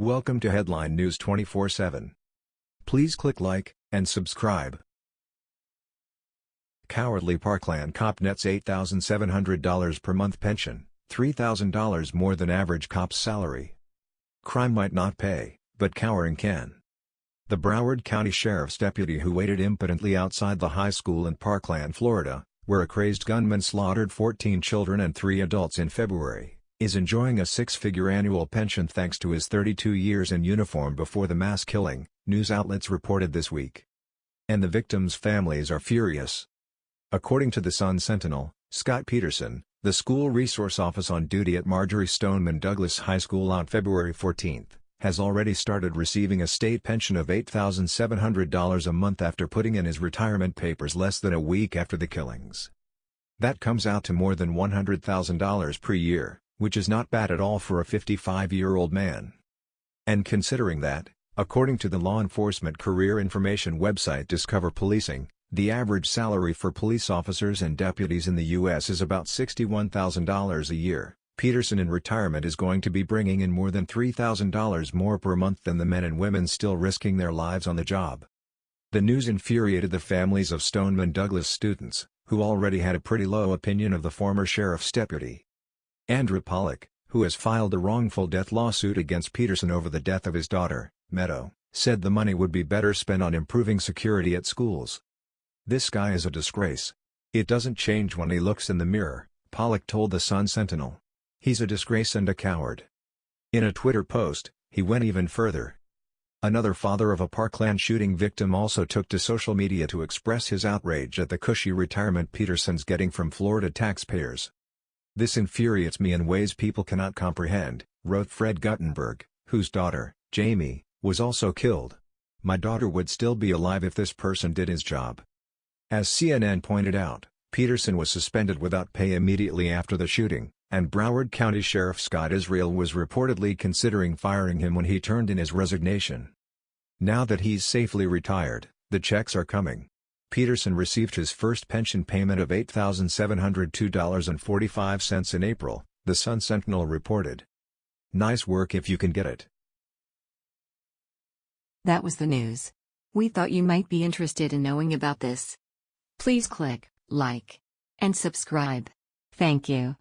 Welcome to Headline News 24/7. Please click like and subscribe. Cowardly Parkland cop nets $8,700 per month pension, $3,000 more than average cop's salary. Crime might not pay, but cowering can. The Broward County Sheriff's deputy who waited impotently outside the high school in Parkland, Florida, where a crazed gunman slaughtered 14 children and 3 adults in February, is enjoying a six-figure annual pension thanks to his 32 years in uniform before the mass killing, news outlets reported this week. And the victims' families are furious. According to the Sun-Sentinel, Scot Peterson, the school resource office on duty at Marjory Stoneman Douglas High School on February 14, has already started receiving a state pension of $8,700 a month after putting in his retirement papers less than a week after the killings. That comes out to more than $100,000 per year, which is not bad at all for a 55-year-old man. And considering that, according to the law enforcement career information website Discover Policing, the average salary for police officers and deputies in the U.S. is about $61,000 a year. Peterson in retirement is going to be bringing in more than $3,000 more per month than the men and women still risking their lives on the job. The news infuriated the families of Stoneman Douglas students, who already had a pretty low opinion of the former sheriff's deputy. Andrew Pollock, who has filed a wrongful death lawsuit against Peterson over the death of his daughter, Meadow, said the money would be better spent on improving security at schools. This guy is a disgrace. It doesn't change when he looks in the mirror, Pollock told the Sun-Sentinel. He's a disgrace and a coward. In a Twitter post, he went even further. Another father of a Parkland shooting victim also took to social media to express his outrage at the cushy retirement Peterson's getting from Florida taxpayers. This infuriates me in ways people cannot comprehend, wrote Fred Guttenberg, whose daughter, Jamie, was also killed. My daughter would still be alive if this person did his job. As CNN pointed out, Peterson was suspended without pay immediately after the shooting, and Broward County Sheriff Scott Israel was reportedly considering firing him when he turned in his resignation. Now that he's safely retired, the checks are coming. Peterson received his first pension payment of $8,702.45 in April, the Sun-Sentinel reported. Nice work if you can get it. That was the news. We thought you might be interested in knowing about this. Please click like and subscribe. Thank you.